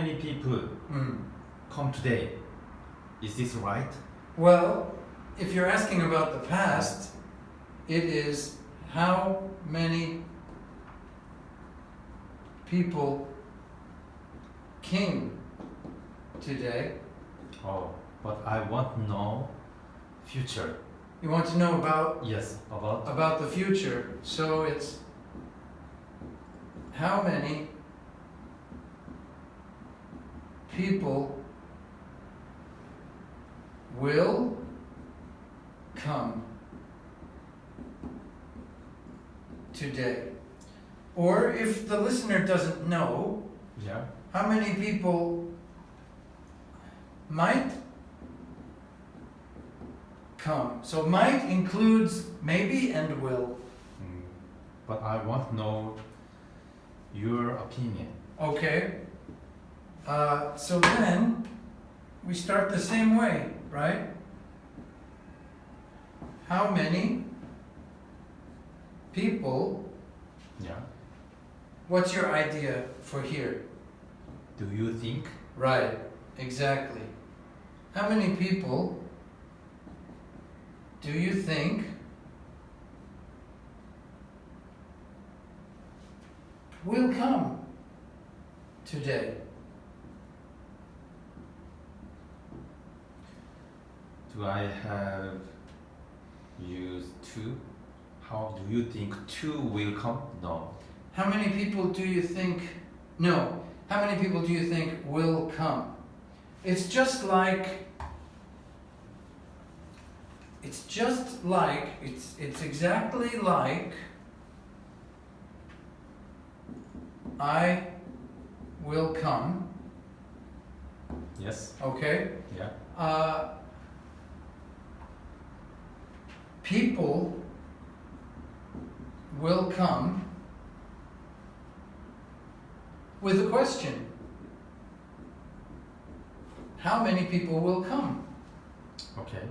many people Hmm. come today? Is this right? Well, if you're asking about the past, it is how many people came today. Oh, but I want to know future. You want to know about Yes, about about the future. So it's how many people will come today. Or if the listener doesn't know, yeah. how many people might come. So might includes maybe and will. Mm, but I want to know your opinion. Okay. Uh, so then we start the same way, right? How many people, Yeah. what's your idea for here? Do you think? Right, exactly. How many people do you think will come today? Do I have used two? How do you think two will come? No. How many people do you think, no, how many people do you think will come? It's just like, it's just like, it's, it's exactly like I will come, Yes. okay? Yeah. Uh, people will come with a question. How many people will come? Okay.